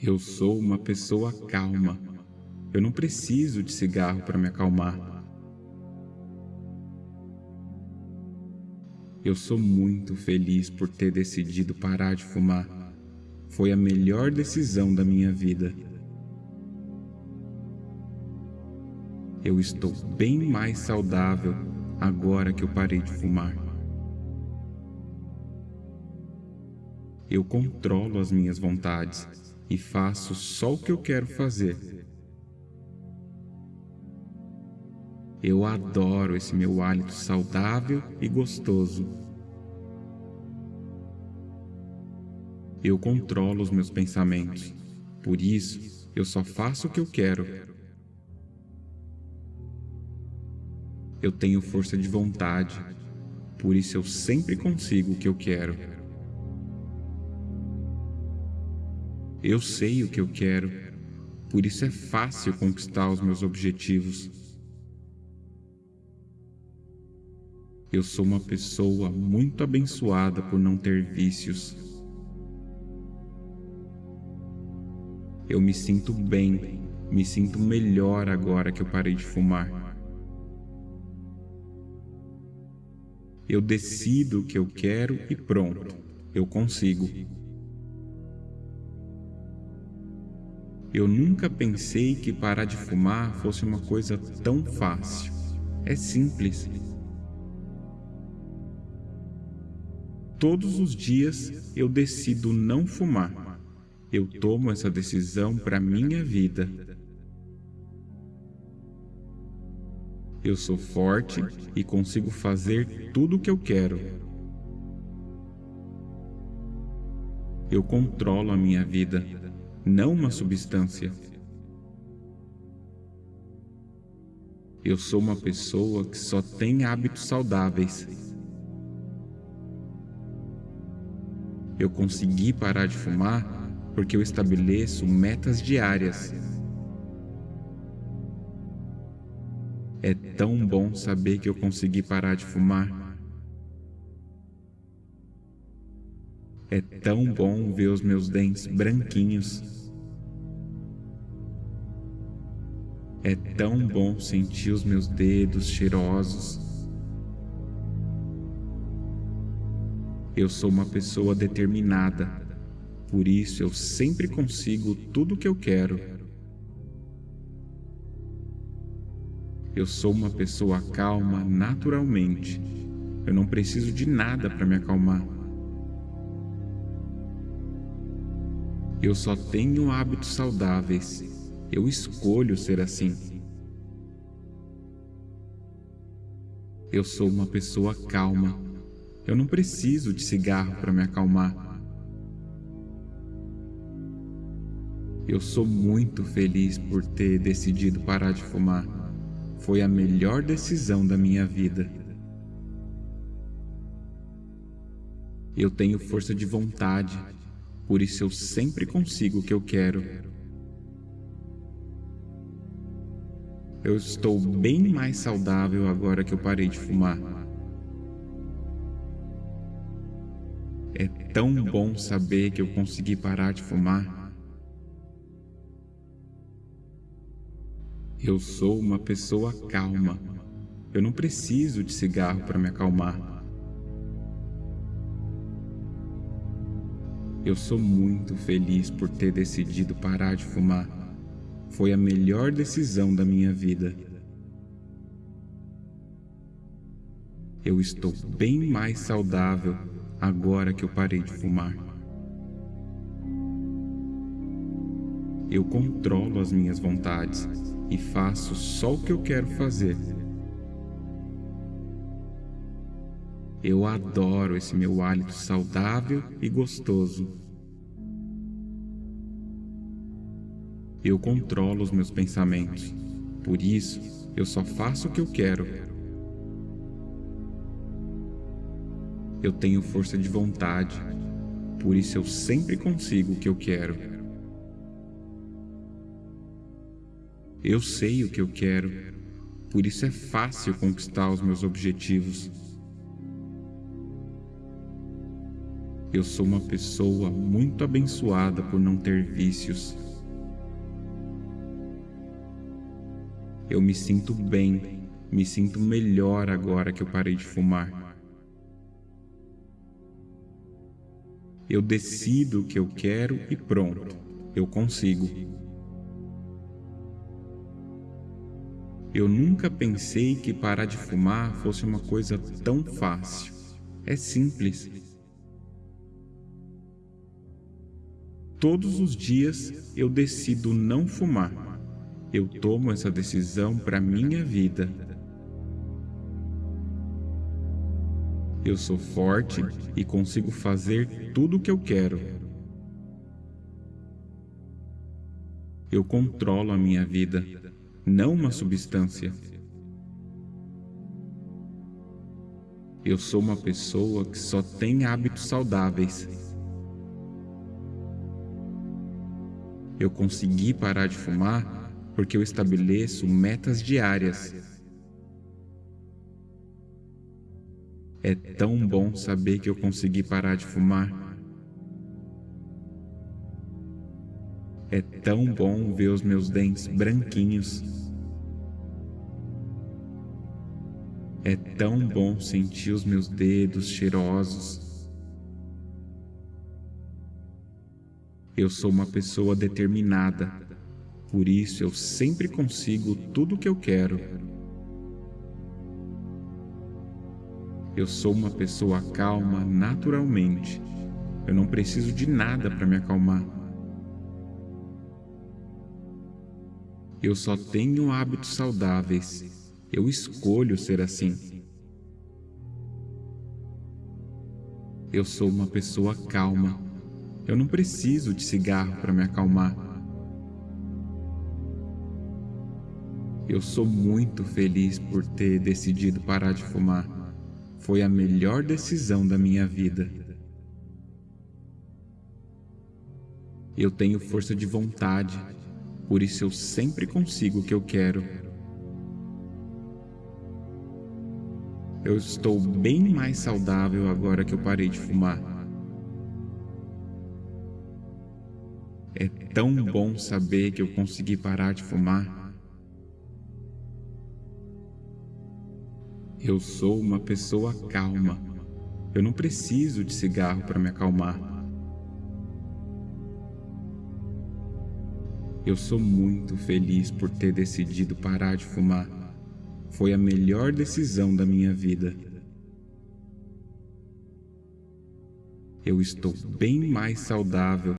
Eu sou uma pessoa calma. Eu não preciso de cigarro para me acalmar. Eu sou muito feliz por ter decidido parar de fumar. Foi a melhor decisão da minha vida. Eu estou bem mais saudável agora que eu parei de fumar. Eu controlo as minhas vontades e faço só o que eu quero fazer. Eu adoro esse meu hálito saudável e gostoso. Eu controlo os meus pensamentos, por isso eu só faço o que eu quero. Eu tenho força de vontade, por isso eu sempre consigo o que eu quero. Eu sei o que eu quero, por isso é fácil conquistar os meus objetivos. Eu sou uma pessoa muito abençoada por não ter vícios. Eu me sinto bem, me sinto melhor agora que eu parei de fumar. Eu decido o que eu quero e pronto, eu consigo. Eu nunca pensei que parar de fumar fosse uma coisa tão fácil. É simples. Todos os dias eu decido não fumar. Eu tomo essa decisão para minha vida. Eu sou forte e consigo fazer tudo o que eu quero. Eu controlo a minha vida não uma substância. Eu sou uma pessoa que só tem hábitos saudáveis. Eu consegui parar de fumar porque eu estabeleço metas diárias. É tão bom saber que eu consegui parar de fumar. É tão bom ver os meus dentes branquinhos. É tão bom sentir os meus dedos cheirosos. Eu sou uma pessoa determinada, por isso eu sempre consigo tudo o que eu quero. Eu sou uma pessoa calma naturalmente. Eu não preciso de nada para me acalmar. Eu só tenho hábitos saudáveis. Eu escolho ser assim. Eu sou uma pessoa calma. Eu não preciso de cigarro para me acalmar. Eu sou muito feliz por ter decidido parar de fumar. Foi a melhor decisão da minha vida. Eu tenho força de vontade por isso eu sempre consigo o que eu quero. Eu estou bem mais saudável agora que eu parei de fumar. É tão bom saber que eu consegui parar de fumar. Eu sou uma pessoa calma. Eu não preciso de cigarro para me acalmar. Eu sou muito feliz por ter decidido parar de fumar. Foi a melhor decisão da minha vida. Eu estou bem mais saudável agora que eu parei de fumar. Eu controlo as minhas vontades e faço só o que eu quero fazer. Eu adoro esse meu hálito saudável e gostoso. Eu controlo os meus pensamentos, por isso eu só faço o que eu quero. Eu tenho força de vontade, por isso eu sempre consigo o que eu quero. Eu sei o que eu quero, por isso é fácil conquistar os meus objetivos. Eu sou uma pessoa muito abençoada por não ter vícios. Eu me sinto bem, me sinto melhor agora que eu parei de fumar. Eu decido o que eu quero e pronto, eu consigo. Eu nunca pensei que parar de fumar fosse uma coisa tão fácil. É simples. Todos os dias eu decido não fumar. Eu tomo essa decisão para minha vida. Eu sou forte e consigo fazer tudo o que eu quero. Eu controlo a minha vida, não uma substância. Eu sou uma pessoa que só tem hábitos saudáveis. Eu consegui parar de fumar porque eu estabeleço metas diárias. É tão bom saber que eu consegui parar de fumar. É tão bom ver os meus dentes branquinhos. É tão bom sentir os meus dedos cheirosos. Eu sou uma pessoa determinada, por isso eu sempre consigo tudo o que eu quero. Eu sou uma pessoa calma naturalmente. Eu não preciso de nada para me acalmar. Eu só tenho hábitos saudáveis. Eu escolho ser assim. Eu sou uma pessoa calma. Eu não preciso de cigarro para me acalmar. Eu sou muito feliz por ter decidido parar de fumar. Foi a melhor decisão da minha vida. Eu tenho força de vontade, por isso eu sempre consigo o que eu quero. Eu estou bem mais saudável agora que eu parei de fumar. É tão bom saber que eu consegui parar de fumar. Eu sou uma pessoa calma. Eu não preciso de cigarro para me acalmar. Eu sou muito feliz por ter decidido parar de fumar. Foi a melhor decisão da minha vida. Eu estou bem mais saudável